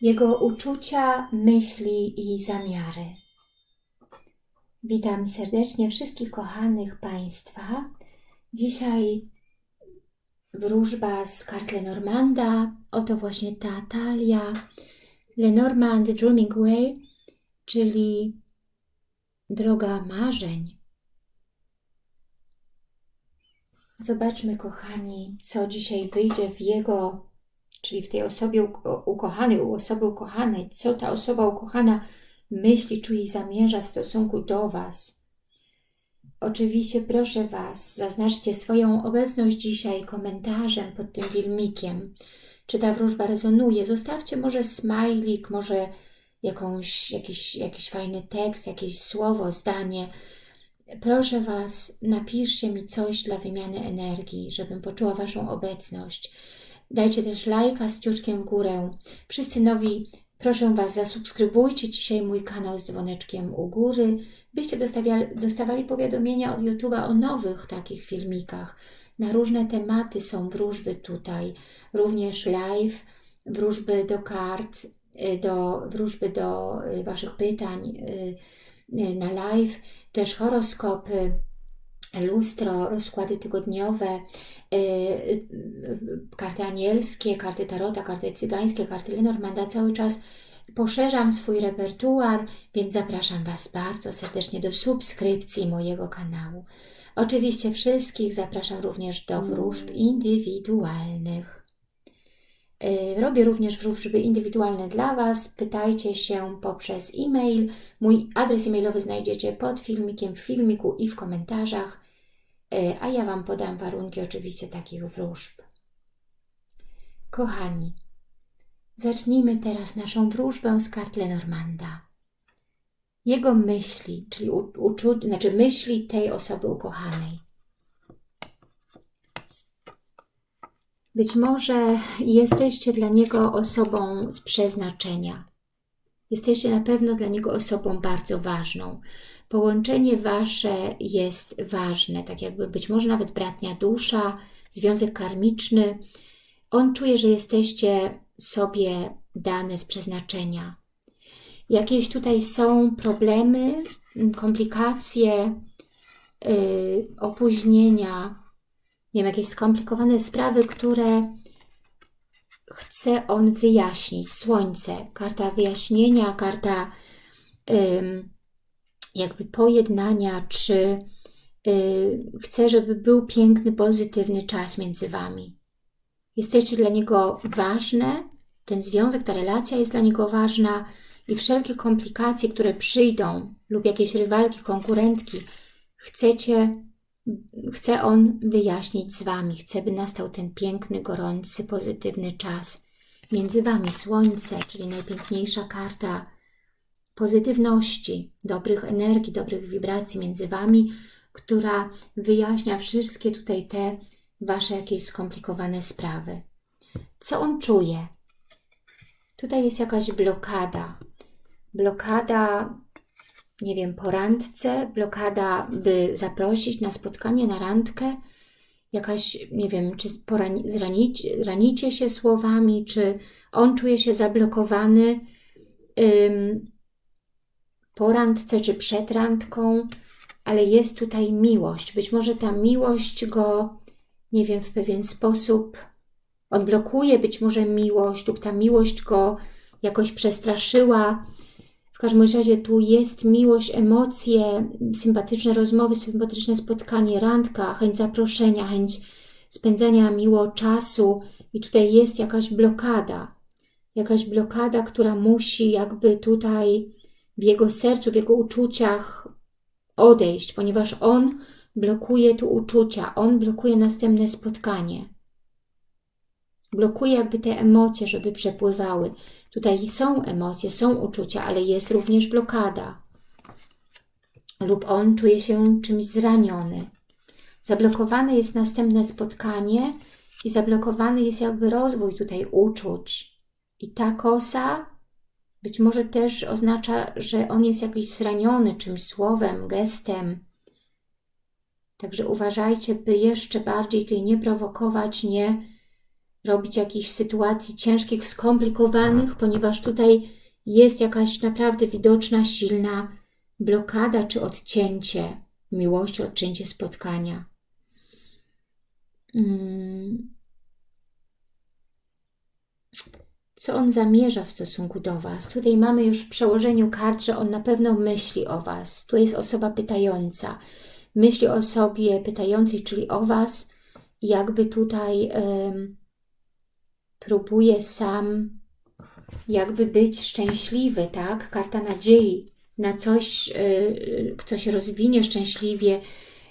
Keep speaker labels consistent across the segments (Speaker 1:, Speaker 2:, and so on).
Speaker 1: Jego uczucia, myśli i zamiary. Witam serdecznie wszystkich kochanych Państwa. Dzisiaj wróżba z kart Lenormanda. Oto właśnie ta talia. Lenormand Dreaming Way, czyli droga marzeń. Zobaczmy, kochani, co dzisiaj wyjdzie w jego, czyli w tej osobie ukochanej, u osoby ukochanej, co ta osoba ukochana myśli, czuje i zamierza w stosunku do Was. Oczywiście proszę Was, zaznaczcie swoją obecność dzisiaj komentarzem pod tym filmikiem. Czy ta wróżba rezonuje? Zostawcie może smajlik, może jakąś, jakiś, jakiś fajny tekst, jakieś słowo, zdanie. Proszę Was, napiszcie mi coś dla wymiany energii, żebym poczuła Waszą obecność. Dajcie też lajka z ciuczkiem w górę. Wszyscy nowi, proszę Was, zasubskrybujcie dzisiaj mój kanał z dzwoneczkiem u góry, byście dostawali, powiadomienia od YouTube'a o nowych takich filmikach. Na różne tematy są wróżby tutaj, również live, wróżby do kart, y, do, wróżby do y, Waszych pytań y, na live, też horoskopy, lustro, rozkłady tygodniowe, karty anielskie, karty tarota, karty cygańskie, karty Lenormanda. Cały czas poszerzam swój repertuar, więc zapraszam Was bardzo serdecznie do subskrypcji mojego kanału. Oczywiście wszystkich zapraszam również do wróżb indywidualnych. Y, robię również wróżby indywidualne dla Was. Pytajcie się poprzez e-mail. Mój adres e-mailowy znajdziecie pod filmikiem, w filmiku i w komentarzach. Y, a ja Wam podam warunki oczywiście takich wróżb. Kochani, zacznijmy teraz naszą wróżbę z kart Lenormanda. Jego myśli, czyli uczu, znaczy myśli tej osoby ukochanej. Być może jesteście dla niego osobą z przeznaczenia. Jesteście na pewno dla niego osobą bardzo ważną. Połączenie wasze jest ważne, tak jakby być może nawet bratnia dusza, związek karmiczny. On czuje, że jesteście sobie dane z przeznaczenia. Jakieś tutaj są problemy, komplikacje, yy, opóźnienia, nie wiem, jakieś skomplikowane sprawy, które chce on wyjaśnić. Słońce, karta wyjaśnienia, karta ym, jakby pojednania, czy yy, chce, żeby był piękny, pozytywny czas między Wami. Jesteście dla niego ważne, ten związek, ta relacja jest dla niego ważna i wszelkie komplikacje, które przyjdą lub jakieś rywalki, konkurentki, chcecie chce On wyjaśnić z Wami, chce, by nastał ten piękny, gorący, pozytywny czas między Wami. Słońce, czyli najpiękniejsza karta pozytywności, dobrych energii, dobrych wibracji między Wami, która wyjaśnia wszystkie tutaj te Wasze jakieś skomplikowane sprawy. Co On czuje? Tutaj jest jakaś blokada. Blokada nie wiem, po randce, blokada, by zaprosić na spotkanie, na randkę, jakaś, nie wiem, czy zranić, ranicie się słowami, czy on czuje się zablokowany ym, po randce, czy przed randką, ale jest tutaj miłość. Być może ta miłość go, nie wiem, w pewien sposób odblokuje, być może miłość, lub ta miłość go jakoś przestraszyła, każdym razie tu jest miłość, emocje, sympatyczne rozmowy, sympatyczne spotkanie, randka, chęć zaproszenia, chęć spędzania miło czasu i tutaj jest jakaś blokada. Jakaś blokada, która musi jakby tutaj w jego sercu, w jego uczuciach odejść, ponieważ on blokuje tu uczucia, on blokuje następne spotkanie blokuje jakby te emocje, żeby przepływały. Tutaj są emocje, są uczucia, ale jest również blokada. Lub on czuje się czymś zraniony. Zablokowane jest następne spotkanie i zablokowany jest jakby rozwój tutaj uczuć. I ta kosa być może też oznacza, że on jest jakiś zraniony czymś słowem, gestem. Także uważajcie, by jeszcze bardziej tutaj nie prowokować, nie robić jakichś sytuacji ciężkich, skomplikowanych, ponieważ tutaj jest jakaś naprawdę widoczna, silna blokada czy odcięcie miłości, odcięcie spotkania. Hmm. Co on zamierza w stosunku do Was? Tutaj mamy już w przełożeniu kart, że on na pewno myśli o Was. Tu jest osoba pytająca. Myśli o sobie pytającej, czyli o Was. Jakby tutaj um, próbuje sam jakby być szczęśliwy, tak? Karta nadziei na coś, yy, kto się rozwinie szczęśliwie,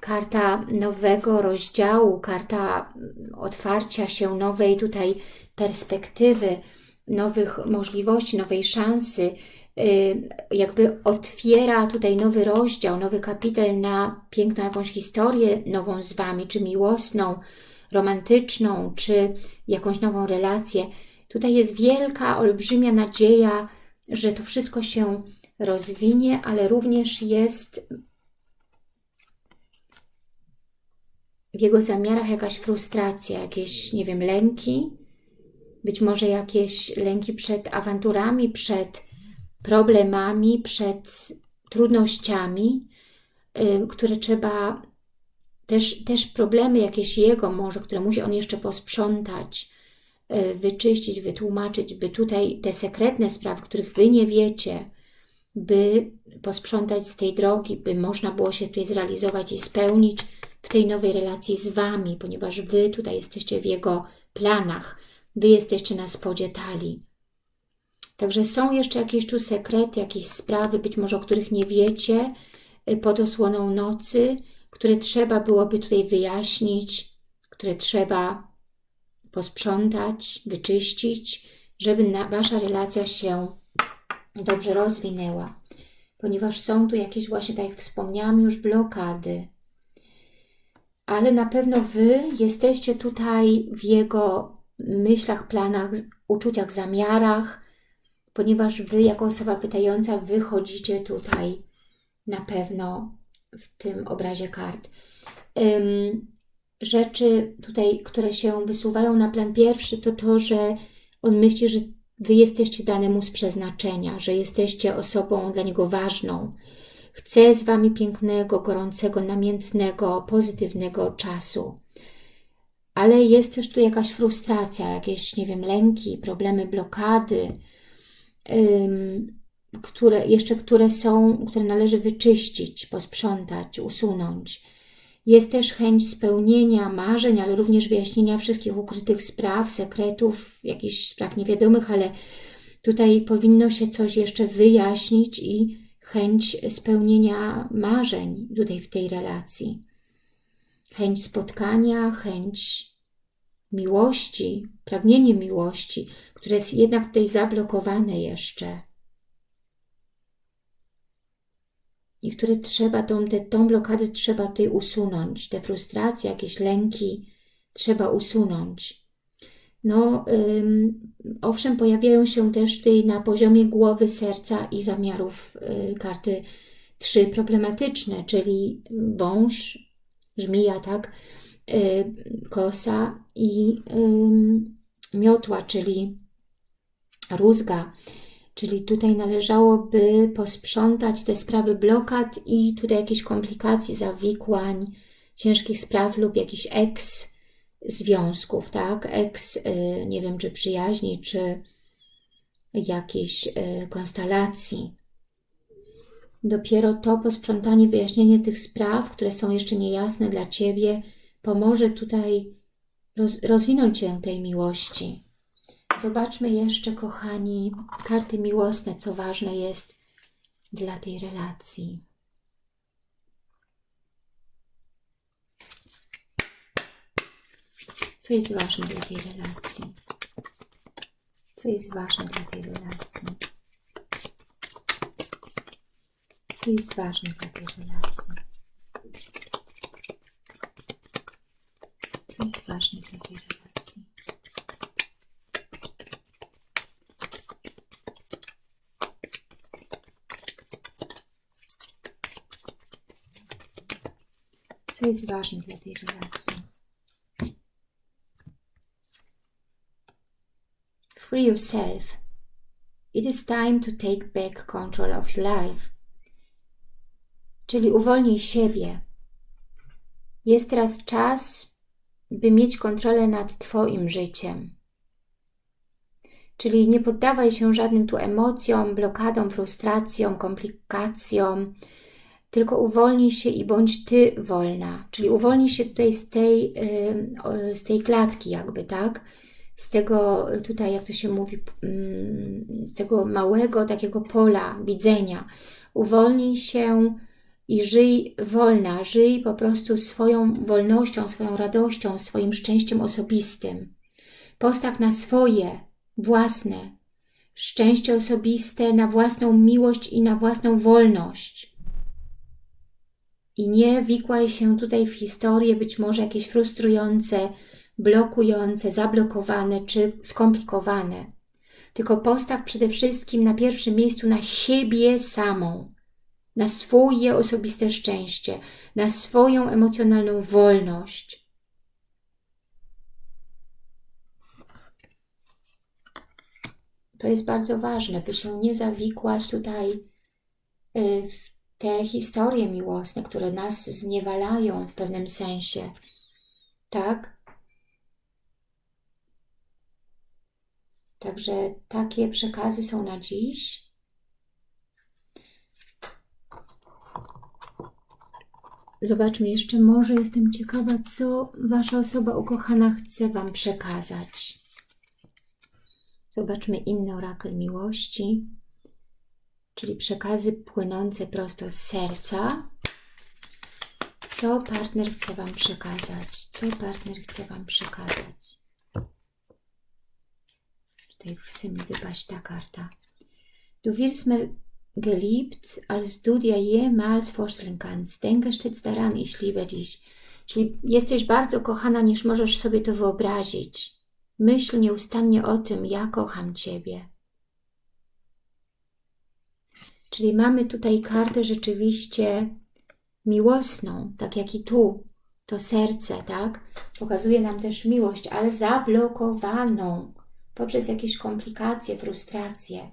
Speaker 1: karta nowego rozdziału, karta otwarcia się nowej tutaj perspektywy, nowych możliwości, nowej szansy, y, jakby otwiera tutaj nowy rozdział, nowy kapitel na piękną jakąś historię nową z Wami, czy miłosną, romantyczną, czy jakąś nową relację. Tutaj jest wielka, olbrzymia nadzieja, że to wszystko się rozwinie, ale również jest w jego zamiarach jakaś frustracja, jakieś, nie wiem, lęki, być może jakieś lęki przed awanturami, przed problemami, przed trudnościami, które trzeba, też, też problemy jakieś jego może, które musi on jeszcze posprzątać, y, wyczyścić, wytłumaczyć, by tutaj te sekretne sprawy, których Wy nie wiecie, by posprzątać z tej drogi, by można było się tutaj zrealizować i spełnić w tej nowej relacji z Wami, ponieważ Wy tutaj jesteście w Jego planach, Wy jesteście na spodzie talii. Także są jeszcze jakieś tu sekrety, jakieś sprawy, być może o których nie wiecie, y, pod osłoną nocy, które trzeba byłoby tutaj wyjaśnić, które trzeba posprzątać, wyczyścić, żeby Wasza relacja się dobrze rozwinęła. Ponieważ są tu jakieś właśnie, tak jak wspomniałam już, blokady. Ale na pewno Wy jesteście tutaj w Jego myślach, planach, uczuciach, zamiarach, ponieważ Wy jako osoba pytająca wychodzicie tutaj na pewno w tym obrazie kart. Um, rzeczy tutaj, które się wysuwają na plan pierwszy, to to, że on myśli, że Wy jesteście danemu z przeznaczenia, że jesteście osobą dla Niego ważną. Chce z Wami pięknego, gorącego, namiętnego, pozytywnego czasu ale jest też tu jakaś frustracja, jakieś, nie wiem, lęki, problemy, blokady, ym, które jeszcze które są, które należy wyczyścić, posprzątać, usunąć. Jest też chęć spełnienia marzeń, ale również wyjaśnienia wszystkich ukrytych spraw, sekretów, jakichś spraw niewiadomych, ale tutaj powinno się coś jeszcze wyjaśnić i chęć spełnienia marzeń tutaj w tej relacji chęć spotkania, chęć miłości, pragnienie miłości, które jest jednak tutaj zablokowane jeszcze. I które trzeba, tą, te, tą blokadę trzeba tutaj usunąć, te frustracje, jakieś lęki trzeba usunąć. No, ym, owszem, pojawiają się też tutaj na poziomie głowy, serca i zamiarów y, karty trzy problematyczne, czyli wąż, żmija, tak, y, kosa i miotła, czyli rózga. Czyli tutaj należałoby posprzątać te sprawy blokad i tutaj jakieś komplikacji, zawikłań, ciężkich spraw lub jakichś eks związków, tak? Eks, y, nie wiem, czy przyjaźni, czy jakiejś y, konstelacji. Dopiero to posprzątanie, wyjaśnienie tych spraw, które są jeszcze niejasne dla Ciebie, pomoże tutaj roz, rozwinąć Cię tej miłości. Zobaczmy jeszcze, kochani, karty miłosne, co ważne jest dla tej relacji. Co jest ważne dla tej relacji? Co jest ważne dla tej relacji? co jest ważne dla tej relacji. Co jest ważne dla tej relacji. Co jest ważne dla tej relacji. Free yourself. It is time to take back control of your life. Czyli uwolnij siebie. Jest teraz czas, by mieć kontrolę nad Twoim życiem. Czyli nie poddawaj się żadnym tu emocjom, blokadom, frustracjom, komplikacjom, tylko uwolnij się i bądź Ty wolna. Czyli uwolnij się tutaj z tej, z tej klatki jakby, tak? Z tego tutaj, jak to się mówi, z tego małego takiego pola widzenia. Uwolnij się i żyj wolna, żyj po prostu swoją wolnością, swoją radością, swoim szczęściem osobistym. Postaw na swoje, własne szczęście osobiste, na własną miłość i na własną wolność. I nie wikłaj się tutaj w historie być może jakieś frustrujące, blokujące, zablokowane czy skomplikowane. Tylko postaw przede wszystkim na pierwszym miejscu na siebie samą, na swoje osobiste szczęście, na swoją emocjonalną wolność. To jest bardzo ważne, by się nie zawikłać tutaj y, w te historie miłosne, które nas zniewalają w pewnym sensie. Tak? Także takie przekazy są na dziś. Zobaczmy jeszcze, może jestem ciekawa, co Wasza osoba ukochana chce Wam przekazać. Zobaczmy inny orakel miłości, czyli przekazy płynące prosto z serca. Co partner chce Wam przekazać? Co partner chce Wam przekazać? Tutaj chce mi wypaść ta karta. Du wirst mir geliebt, als du dir jemals vorstellen kannst. Denke stets daran, ich liebe dich. Czyli jesteś bardzo kochana, niż możesz sobie to wyobrazić. Myśl nieustannie o tym, ja kocham Ciebie. Czyli mamy tutaj kartę rzeczywiście miłosną, tak jak i tu, to serce, tak? Pokazuje nam też miłość, ale zablokowaną poprzez jakieś komplikacje, frustracje.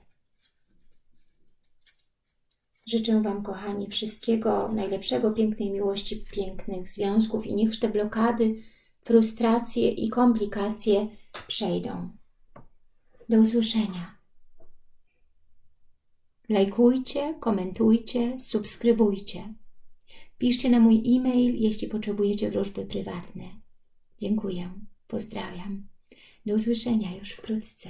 Speaker 1: Życzę Wam, kochani, wszystkiego najlepszego, pięknej miłości, pięknych związków i niech te blokady, frustracje i komplikacje przejdą. Do usłyszenia. Lajkujcie, komentujcie, subskrybujcie. Piszcie na mój e-mail, jeśli potrzebujecie wróżby prywatne. Dziękuję. Pozdrawiam. Do usłyszenia już wkrótce.